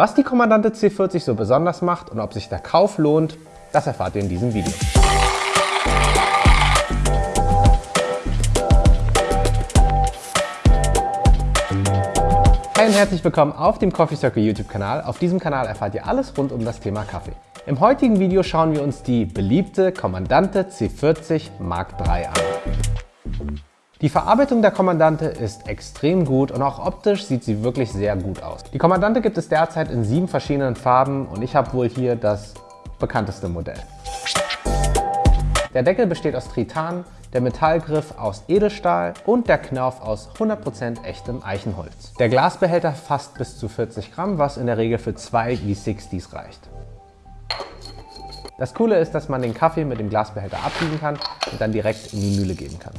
Was die Kommandante C40 so besonders macht und ob sich der Kauf lohnt, das erfahrt ihr in diesem Video. Hi und herzlich willkommen auf dem Coffee Circle YouTube Kanal. Auf diesem Kanal erfahrt ihr alles rund um das Thema Kaffee. Im heutigen Video schauen wir uns die beliebte Kommandante C40 Mark III an. Die Verarbeitung der Kommandante ist extrem gut und auch optisch sieht sie wirklich sehr gut aus. Die Kommandante gibt es derzeit in sieben verschiedenen Farben und ich habe wohl hier das bekannteste Modell. Der Deckel besteht aus Tritan, der Metallgriff aus Edelstahl und der Knauf aus 100% echtem Eichenholz. Der Glasbehälter fasst bis zu 40 Gramm, was in der Regel für zwei V60s reicht. Das Coole ist, dass man den Kaffee mit dem Glasbehälter abbiegen kann und dann direkt in die Mühle geben kann.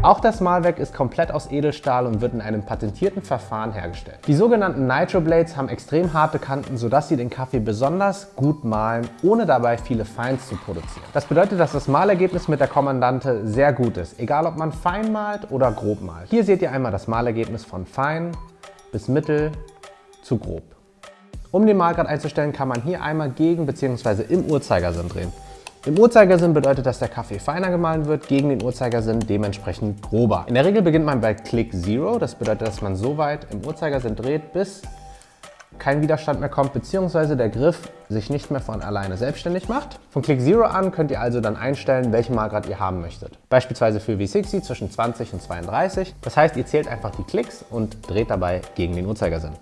Auch das Mahlwerk ist komplett aus Edelstahl und wird in einem patentierten Verfahren hergestellt. Die sogenannten Nitro Blades haben extrem harte Kanten, sodass sie den Kaffee besonders gut mahlen, ohne dabei viele Feins zu produzieren. Das bedeutet, dass das Mahlergebnis mit der Kommandante sehr gut ist, egal ob man fein malt oder grob malt. Hier seht ihr einmal das Mahlergebnis von fein bis mittel zu grob. Um den Mahlgrad einzustellen, kann man hier einmal gegen bzw. im Uhrzeigersinn drehen. Im Uhrzeigersinn bedeutet, dass der Kaffee feiner gemahlen wird, gegen den Uhrzeigersinn dementsprechend grober. In der Regel beginnt man bei Click Zero, das bedeutet, dass man so weit im Uhrzeigersinn dreht, bis kein Widerstand mehr kommt, beziehungsweise der Griff sich nicht mehr von alleine selbstständig macht. Von Click Zero an könnt ihr also dann einstellen, welchen Mahlgrad ihr haben möchtet. Beispielsweise für V60 zwischen 20 und 32. Das heißt, ihr zählt einfach die Klicks und dreht dabei gegen den Uhrzeigersinn.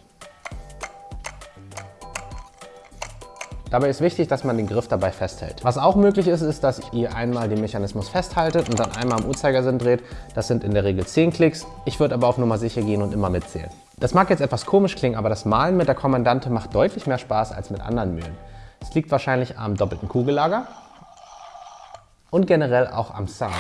Dabei ist wichtig, dass man den Griff dabei festhält. Was auch möglich ist, ist, dass ihr einmal den Mechanismus festhaltet und dann einmal am Uhrzeigersinn dreht. Das sind in der Regel 10 Klicks. Ich würde aber auf Nummer sicher gehen und immer mitzählen. Das mag jetzt etwas komisch klingen, aber das Malen mit der Kommandante macht deutlich mehr Spaß als mit anderen Mühlen. Es liegt wahrscheinlich am doppelten Kugellager und generell auch am Sound.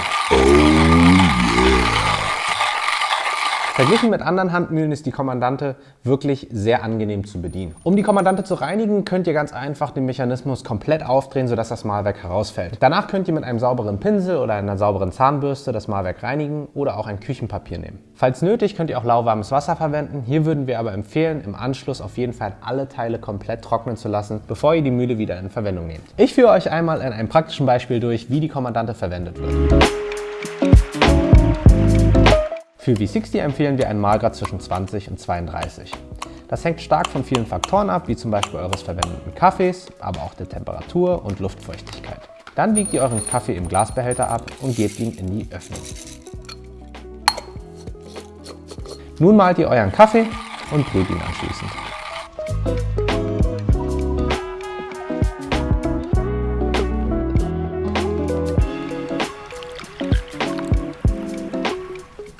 Verglichen mit anderen Handmühlen ist die Kommandante wirklich sehr angenehm zu bedienen. Um die Kommandante zu reinigen, könnt ihr ganz einfach den Mechanismus komplett aufdrehen, sodass das Mahlwerk herausfällt. Danach könnt ihr mit einem sauberen Pinsel oder einer sauberen Zahnbürste das Mahlwerk reinigen oder auch ein Küchenpapier nehmen. Falls nötig, könnt ihr auch lauwarmes Wasser verwenden. Hier würden wir aber empfehlen, im Anschluss auf jeden Fall alle Teile komplett trocknen zu lassen, bevor ihr die Mühle wieder in Verwendung nehmt. Ich führe euch einmal in einem praktischen Beispiel durch, wie die Kommandante verwendet wird. Für V60 empfehlen wir einen Mahlgrad zwischen 20 und 32. Das hängt stark von vielen Faktoren ab, wie zum Beispiel eures verwendeten Kaffees, aber auch der Temperatur und Luftfeuchtigkeit. Dann wiegt ihr euren Kaffee im Glasbehälter ab und gebt ihn in die Öffnung. Nun malt ihr euren Kaffee und brüht ihn anschließend.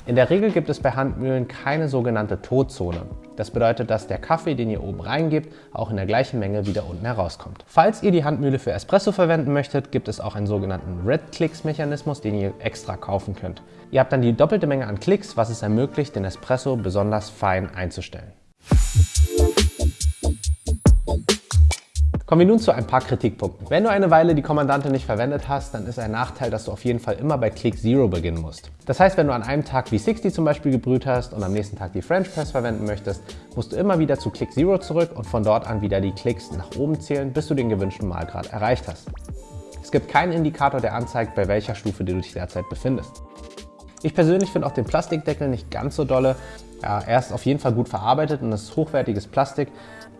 In der Regel gibt es bei Handmühlen keine sogenannte Todzone. Das bedeutet, dass der Kaffee, den ihr oben reingebt, auch in der gleichen Menge wieder unten herauskommt. Falls ihr die Handmühle für Espresso verwenden möchtet, gibt es auch einen sogenannten Red Clicks Mechanismus, den ihr extra kaufen könnt. Ihr habt dann die doppelte Menge an Klicks, was es ermöglicht, den Espresso besonders fein einzustellen. Kommen wir nun zu ein paar Kritikpunkten. Wenn du eine Weile die Kommandante nicht verwendet hast, dann ist ein Nachteil, dass du auf jeden Fall immer bei Click Zero beginnen musst. Das heißt, wenn du an einem Tag V60 zum Beispiel gebrüht hast und am nächsten Tag die French Press verwenden möchtest, musst du immer wieder zu Click Zero zurück und von dort an wieder die Klicks nach oben zählen, bis du den gewünschten Mahlgrad erreicht hast. Es gibt keinen Indikator, der anzeigt, bei welcher Stufe du dich derzeit befindest. Ich persönlich finde auch den Plastikdeckel nicht ganz so dolle. Ja, er ist auf jeden Fall gut verarbeitet und ist hochwertiges Plastik.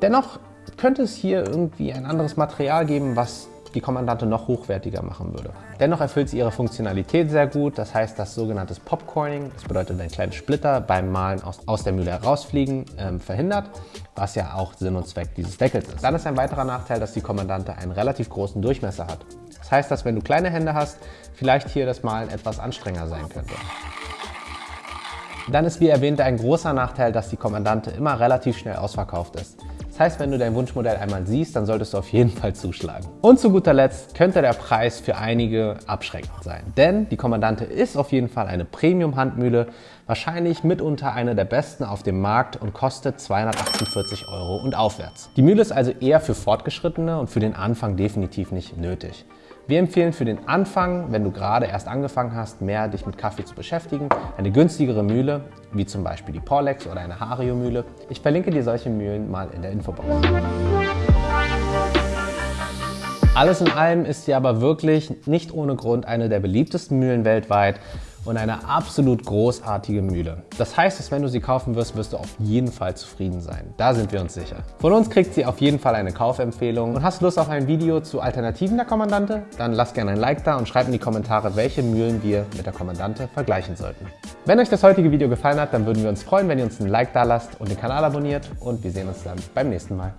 Dennoch könnte es hier irgendwie ein anderes Material geben, was die Kommandante noch hochwertiger machen würde. Dennoch erfüllt sie ihre Funktionalität sehr gut, das heißt das sogenannte Popcorning, das bedeutet ein kleiner Splitter beim Malen aus, aus der Mühle herausfliegen, ähm, verhindert, was ja auch Sinn und Zweck dieses Deckels ist. Dann ist ein weiterer Nachteil, dass die Kommandante einen relativ großen Durchmesser hat. Das heißt, dass wenn du kleine Hände hast, vielleicht hier das Malen etwas anstrengender sein könnte. Dann ist wie erwähnt ein großer Nachteil, dass die Kommandante immer relativ schnell ausverkauft ist. Das heißt, wenn du dein Wunschmodell einmal siehst, dann solltest du auf jeden Fall zuschlagen. Und zu guter Letzt könnte der Preis für einige abschreckend sein. Denn die Kommandante ist auf jeden Fall eine Premium-Handmühle, wahrscheinlich mitunter eine der besten auf dem Markt und kostet 248 Euro und aufwärts. Die Mühle ist also eher für Fortgeschrittene und für den Anfang definitiv nicht nötig. Wir empfehlen für den Anfang, wenn du gerade erst angefangen hast, mehr dich mit Kaffee zu beschäftigen, eine günstigere Mühle, wie zum Beispiel die Porlex oder eine Hario-Mühle. Ich verlinke dir solche Mühlen mal in der Infobox. Alles in allem ist sie aber wirklich nicht ohne Grund eine der beliebtesten Mühlen weltweit und eine absolut großartige Mühle. Das heißt, dass wenn du sie kaufen wirst, wirst du auf jeden Fall zufrieden sein. Da sind wir uns sicher. Von uns kriegt sie auf jeden Fall eine Kaufempfehlung. Und hast du Lust auf ein Video zu Alternativen der Kommandante? Dann lass gerne ein Like da und schreib in die Kommentare, welche Mühlen wir mit der Kommandante vergleichen sollten. Wenn euch das heutige Video gefallen hat, dann würden wir uns freuen, wenn ihr uns ein Like da lasst und den Kanal abonniert und wir sehen uns dann beim nächsten Mal.